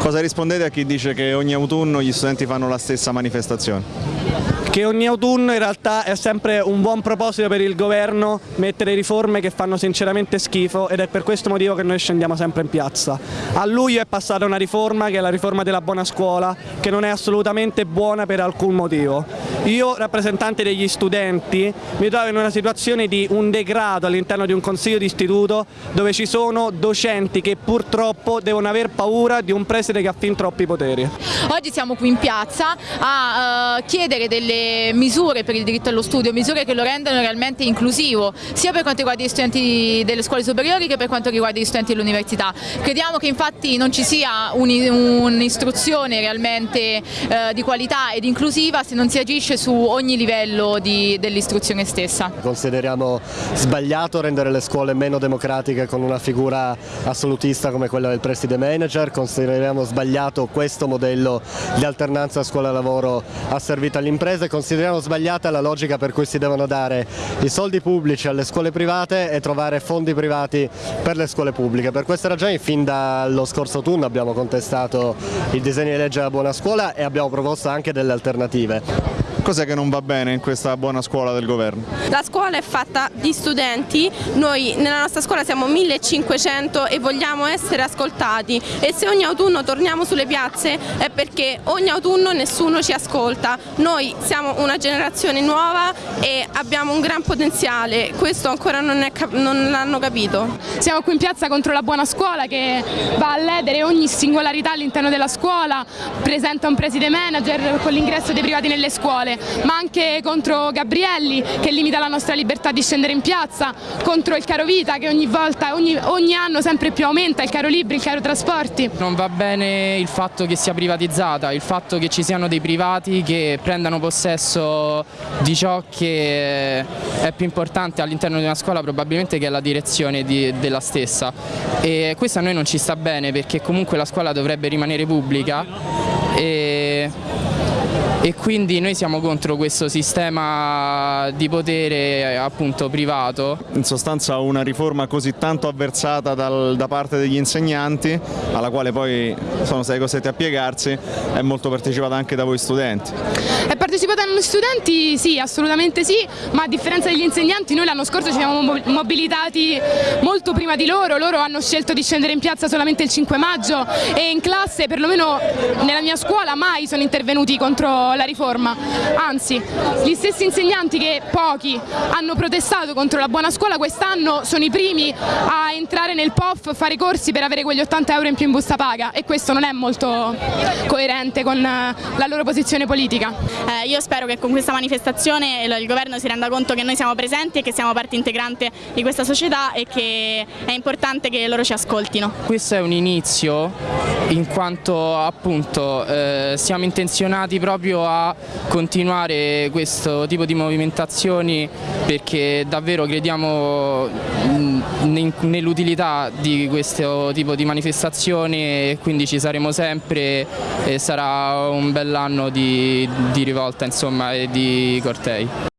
Cosa rispondete a chi dice che ogni autunno gli studenti fanno la stessa manifestazione? che ogni autunno in realtà è sempre un buon proposito per il governo mettere riforme che fanno sinceramente schifo ed è per questo motivo che noi scendiamo sempre in piazza. A luglio è passata una riforma che è la riforma della buona scuola che non è assolutamente buona per alcun motivo. Io, rappresentante degli studenti, mi trovo in una situazione di un degrado all'interno di un consiglio di istituto dove ci sono docenti che purtroppo devono aver paura di un preside che ha fin troppi poteri. Oggi siamo qui in piazza a uh, chiedere delle misure per il diritto allo studio, misure che lo rendano realmente inclusivo, sia per quanto riguarda gli studenti delle scuole superiori che per quanto riguarda gli studenti dell'università. Crediamo che infatti non ci sia un'istruzione un realmente eh, di qualità ed inclusiva se non si agisce su ogni livello dell'istruzione stessa. Consideriamo sbagliato rendere le scuole meno democratiche con una figura assolutista come quella del preside manager, consideriamo sbagliato questo modello di alternanza scuola-lavoro asservito alle imprese, consideriamo sbagliata la logica per cui si devono dare i soldi pubblici alle scuole private e trovare fondi privati per le scuole pubbliche. Per queste ragioni fin dallo scorso autunno abbiamo contestato il disegno di legge della buona scuola e abbiamo proposto anche delle alternative. Cos'è che non va bene in questa buona scuola del governo? La scuola è fatta di studenti, noi nella nostra scuola siamo 1500 e vogliamo essere ascoltati e se ogni autunno torniamo sulle piazze è perché ogni autunno nessuno ci ascolta. Noi siamo una generazione nuova e abbiamo un gran potenziale, questo ancora non, non l'hanno capito. Siamo qui in piazza contro la buona scuola che va a ledere ogni singolarità all'interno della scuola, presenta un preside manager con l'ingresso dei privati nelle scuole scuole, ma anche contro Gabrielli che limita la nostra libertà di scendere in piazza, contro il caro vita che ogni volta, ogni, ogni anno sempre più aumenta, il caro libri, il caro trasporti. Non va bene il fatto che sia privatizzata, il fatto che ci siano dei privati che prendano possesso di ciò che è più importante all'interno di una scuola probabilmente che è la direzione di, della stessa e questo a noi non ci sta bene perché comunque la scuola dovrebbe rimanere pubblica e e quindi noi siamo contro questo sistema di potere appunto privato. In sostanza una riforma così tanto avversata dal, da parte degli insegnanti, alla quale poi sono stati costretti a piegarsi, è molto partecipata anche da voi studenti. È partecipata da noi studenti? Sì, assolutamente sì, ma a differenza degli insegnanti noi l'anno scorso ci siamo mobilitati molto prima di loro, loro hanno scelto di scendere in piazza solamente il 5 maggio e in classe, perlomeno nella mia scuola, mai sono intervenuti contro la riforma, anzi gli stessi insegnanti che pochi hanno protestato contro la buona scuola quest'anno sono i primi a entrare nel POF, fare corsi per avere quegli 80 euro in più in busta paga e questo non è molto coerente con la loro posizione politica. Eh, io spero che con questa manifestazione il governo si renda conto che noi siamo presenti e che siamo parte integrante di questa società e che è importante che loro ci ascoltino. Questo è un inizio in quanto appunto eh, siamo intenzionati proprio a continuare questo tipo di movimentazioni perché davvero crediamo nell'utilità di questo tipo di manifestazioni e quindi ci saremo sempre e sarà un bell'anno di, di rivolta insomma, e di cortei.